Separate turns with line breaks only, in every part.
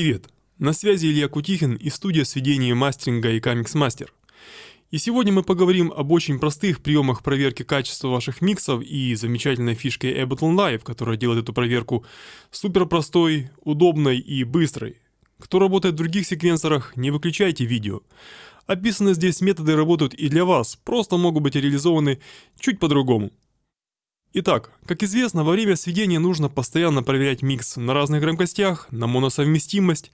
Привет! На связи Илья Кутихин и студия сведения мастеринга и Камикс Мастер. И сегодня мы поговорим об очень простых приемах проверки качества ваших миксов и замечательной фишке Ableton Live, которая делает эту проверку супер простой, удобной и быстрой. Кто работает в других секвенсорах, не выключайте видео. Описанные здесь методы работают и для вас, просто могут быть реализованы чуть по-другому. Итак, как известно, во время сведения нужно постоянно проверять микс на разных громкостях, на моносовместимость,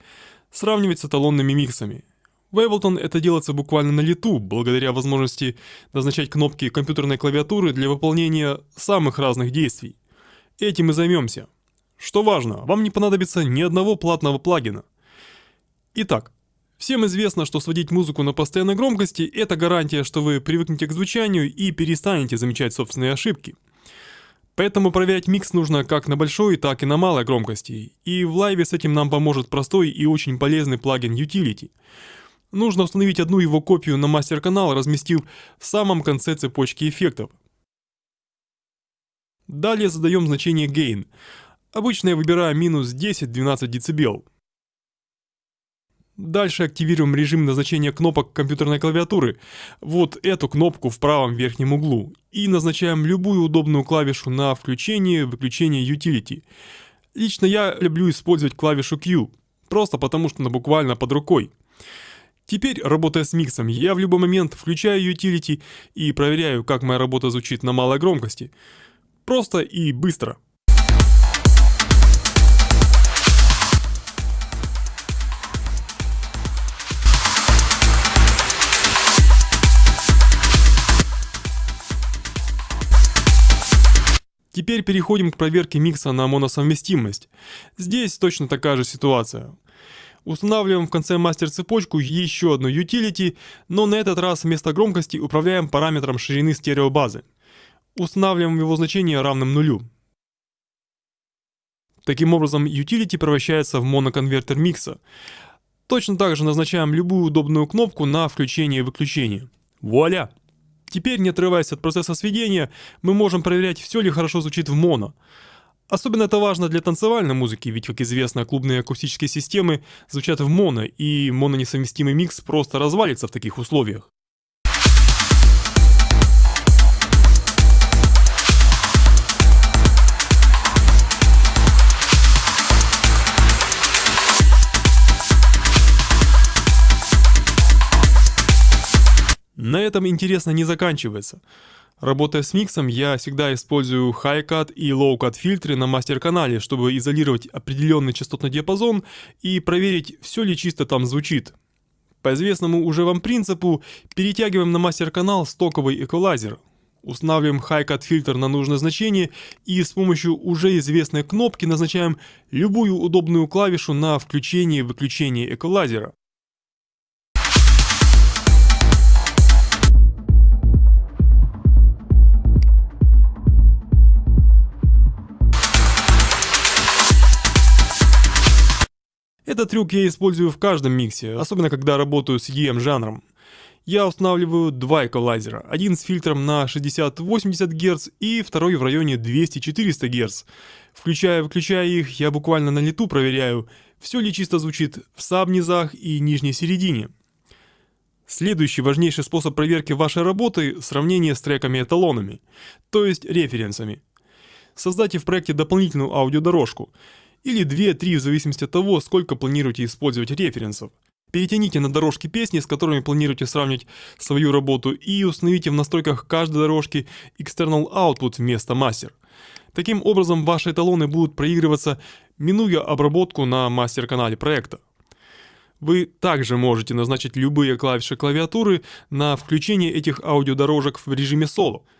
сравнивать с эталонными миксами. В Ableton это делается буквально на лету, благодаря возможности назначать кнопки компьютерной клавиатуры для выполнения самых разных действий. Этим и займемся. Что важно, вам не понадобится ни одного платного плагина. Итак, всем известно, что сводить музыку на постоянной громкости – это гарантия, что вы привыкнете к звучанию и перестанете замечать собственные ошибки – Поэтому проверять микс нужно как на большой, так и на малой громкости. И в лайве с этим нам поможет простой и очень полезный плагин Utility. Нужно установить одну его копию на мастер-канал, разместив в самом конце цепочки эффектов. Далее задаем значение Gain. Обычно я выбираю минус 10-12 дБ. Дальше активируем режим назначения кнопок компьютерной клавиатуры, вот эту кнопку в правом верхнем углу, и назначаем любую удобную клавишу на включение, выключение Utility. Лично я люблю использовать клавишу Q, просто потому что она буквально под рукой. Теперь, работая с миксом, я в любой момент включаю Utility и проверяю, как моя работа звучит на малой громкости. Просто и быстро. Теперь переходим к проверке микса на моносовместимость. Здесь точно такая же ситуация. Устанавливаем в конце мастер-цепочку еще одну utility, но на этот раз вместо громкости управляем параметром ширины стереобазы. Устанавливаем его значение равным нулю. Таким образом, utility превращается в моноконвертер микса. Точно так же назначаем любую удобную кнопку на включение и выключение. Вуаля! Теперь, не отрываясь от процесса сведения, мы можем проверять, все ли хорошо звучит в моно. Особенно это важно для танцевальной музыки, ведь, как известно, клубные акустические системы звучат в моно, и мононесовместимый микс просто развалится в таких условиях. Этом интересно не заканчивается. Работая с миксом, я всегда использую high-cut и low-cut фильтры на мастер-канале, чтобы изолировать определенный частотный диапазон и проверить, все ли чисто там звучит. По известному уже вам принципу, перетягиваем на мастер-канал стоковый эквалайзер. Устанавливаем high-cut фильтр на нужное значение и с помощью уже известной кнопки назначаем любую удобную клавишу на включение и выключение эквалайзера. Этот трюк я использую в каждом миксе, особенно когда работаю с EM жанром. Я устанавливаю два эквалайзера, один с фильтром на 60-80 Гц и второй в районе 200-400 Гц. Включая-выключая их, я буквально на лету проверяю, все ли чисто звучит в саб-низах и нижней середине. Следующий важнейший способ проверки вашей работы – сравнение с треками-эталонами, то есть референсами. Создайте в проекте дополнительную аудиодорожку – или 2-3 в зависимости от того, сколько планируете использовать референсов. Перетяните на дорожки песни, с которыми планируете сравнить свою работу и установите в настройках каждой дорожки External Output вместо Master. Таким образом, ваши эталоны будут проигрываться, минуя обработку на мастер-канале проекта. Вы также можете назначить любые клавиши клавиатуры на включение этих аудиодорожек в режиме соло –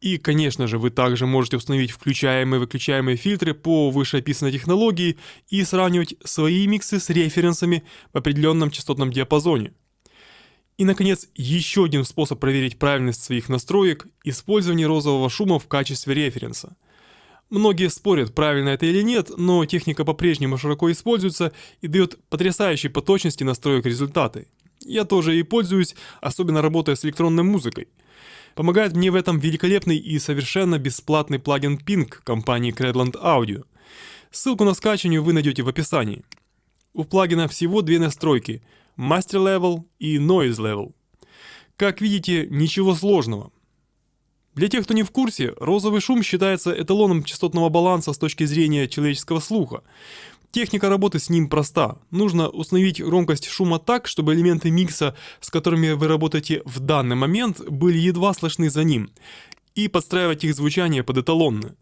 и, конечно же, вы также можете установить включаемые и выключаемые фильтры по вышеописанной технологии и сравнивать свои миксы с референсами в определенном частотном диапазоне. И, наконец, еще один способ проверить правильность своих настроек – использование розового шума в качестве референса. Многие спорят, правильно это или нет, но техника по-прежнему широко используется и дает потрясающие по точности настроек результаты. Я тоже и пользуюсь, особенно работая с электронной музыкой – Помогает мне в этом великолепный и совершенно бесплатный плагин Pink компании Credland Audio. Ссылку на скачивание вы найдете в описании. У плагина всего две настройки – Master Level и Noise Level. Как видите, ничего сложного. Для тех, кто не в курсе, розовый шум считается эталоном частотного баланса с точки зрения человеческого слуха. Техника работы с ним проста. Нужно установить громкость шума так, чтобы элементы микса, с которыми вы работаете в данный момент, были едва слышны за ним, и подстраивать их звучание под эталонное.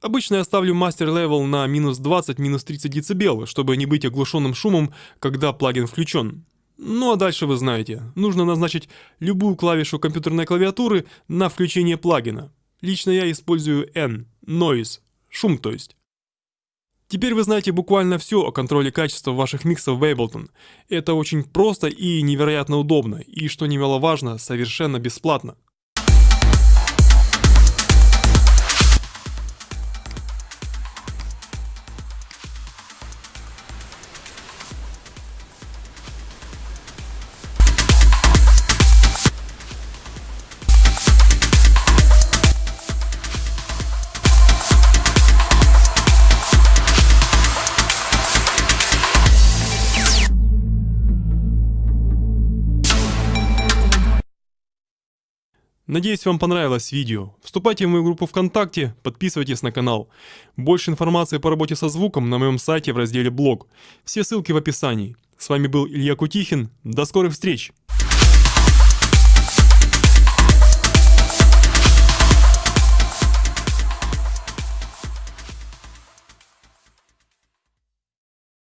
Обычно я ставлю master level на минус 20, минус 30 дБ, чтобы не быть оглушенным шумом, когда плагин включен. Ну а дальше вы знаете, нужно назначить любую клавишу компьютерной клавиатуры на включение плагина. Лично я использую N, Noise, шум то есть. Теперь вы знаете буквально все о контроле качества ваших миксов в Ableton. Это очень просто и невероятно удобно, и, что немаловажно, совершенно бесплатно. Надеюсь, вам понравилось видео. Вступайте в мою группу ВКонтакте, подписывайтесь на канал. Больше информации по работе со звуком на моем сайте в разделе «Блог». Все ссылки в описании. С вами был Илья Кутихин. До скорых встреч!